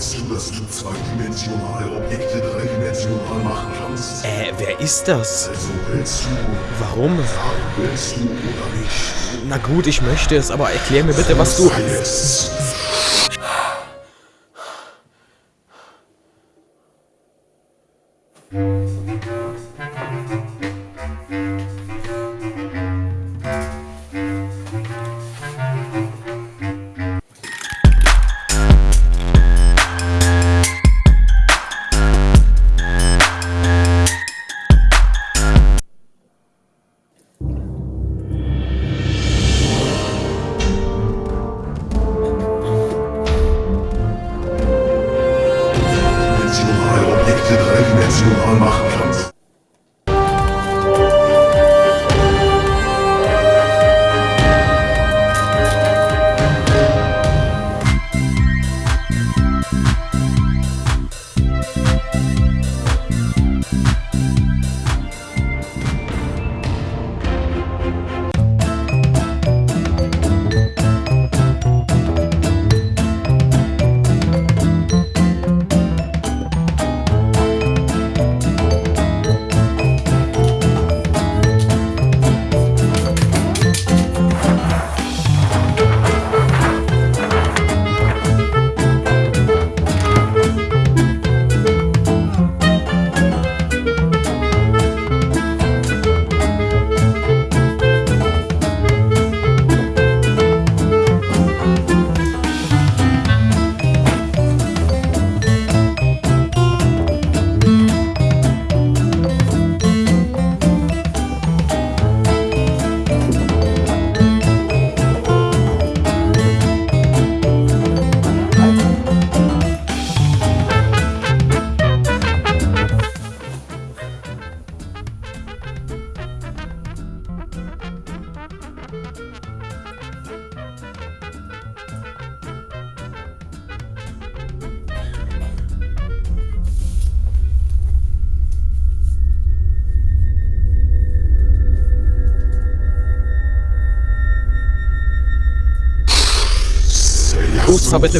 Willst du, dass du zweidimensionale Objekte dreidimensional machen kannst? Äh, wer ist das? Also willst du, Warum? willst du oder nicht? Na gut, ich möchte es, aber erklär mir bitte, was du... Sei dreidimensional machen kannst. Scusa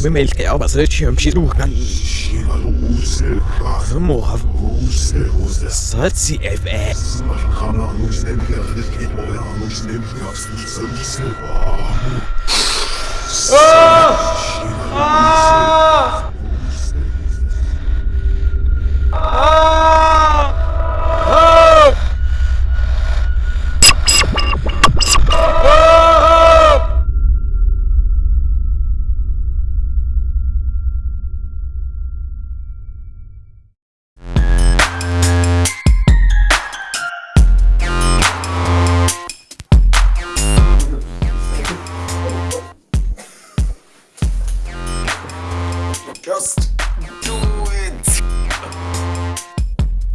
per me il che ma se ci ci rugan. Mo ha Just do it.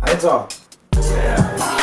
Also. Alter. Yeah.